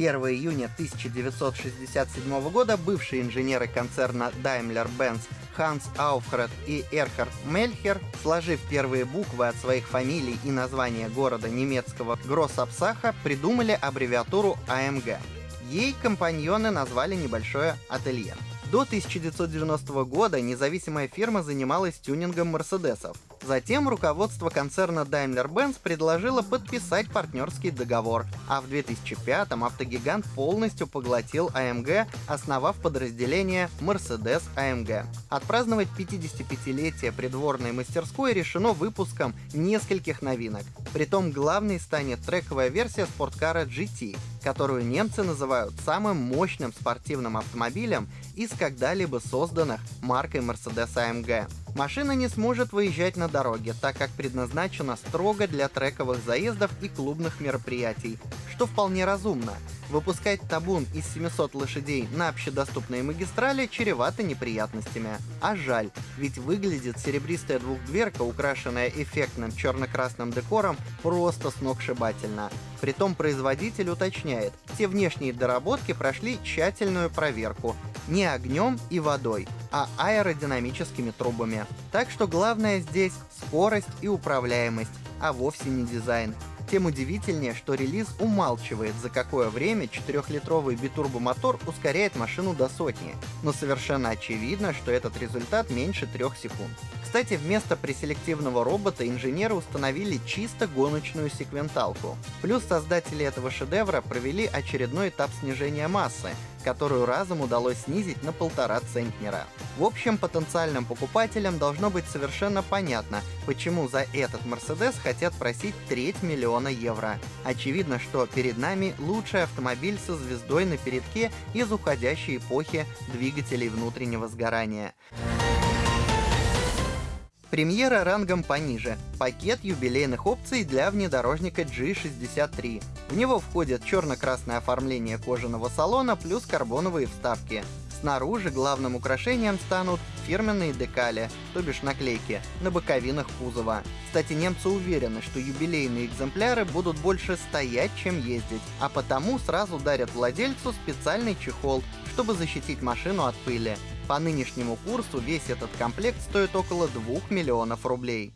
1 июня 1967 года бывшие инженеры концерна Daimler-Benz Ханс Ауфред и Эрхард Мельхер, сложив первые буквы от своих фамилий и названия города немецкого Гроссапсаха, придумали аббревиатуру АМГ. Ей компаньоны назвали небольшое ателье. До 1990 года независимая фирма занималась тюнингом Мерседесов. Затем руководство концерна Daimler-Benz предложило подписать партнерский договор, а в 2005-м автогигант полностью поглотил AMG, основав подразделение Mercedes AMG. Отпраздновать 55-летие придворной мастерской решено выпуском нескольких новинок. Притом главной станет трековая версия спорткара GT, которую немцы называют самым мощным спортивным автомобилем из когда-либо созданных маркой Mercedes AMG. Машина не сможет выезжать на дороге, так как предназначена строго для трековых заездов и клубных мероприятий, что вполне разумно. Выпускать табун из 700 лошадей на общедоступные магистрали чревато неприятностями. А жаль, ведь выглядит серебристая двухдверка, украшенная эффектным черно-красным декором, просто сногсшибательно. Притом производитель уточняет, все внешние доработки прошли тщательную проверку, не огнем и водой, а аэродинамическими трубами. Так что главное здесь скорость и управляемость, а вовсе не дизайн. Тем удивительнее, что релиз умалчивает, за какое время 4-литровый битурбомотор ускоряет машину до сотни, но совершенно очевидно, что этот результат меньше 3 секунд. Кстати, вместо преселективного робота инженеры установили чисто гоночную секвенталку. Плюс создатели этого шедевра провели очередной этап снижения массы, которую разом удалось снизить на полтора центнера. В общем, потенциальным покупателям должно быть совершенно понятно, почему за этот Мерседес хотят просить треть миллиона евро. Очевидно, что перед нами лучший автомобиль со звездой на передке из уходящей эпохи двигателей внутреннего сгорания. Премьера рангом пониже. Пакет юбилейных опций для внедорожника G63. В него входит черно-красное оформление кожаного салона плюс карбоновые вставки. Снаружи главным украшением станут фирменные декали, то бишь наклейки, на боковинах кузова. Кстати, немцы уверены, что юбилейные экземпляры будут больше стоять, чем ездить, а потому сразу дарят владельцу специальный чехол, чтобы защитить машину от пыли. По нынешнему курсу весь этот комплект стоит около 2 миллионов рублей.